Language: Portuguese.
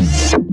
Música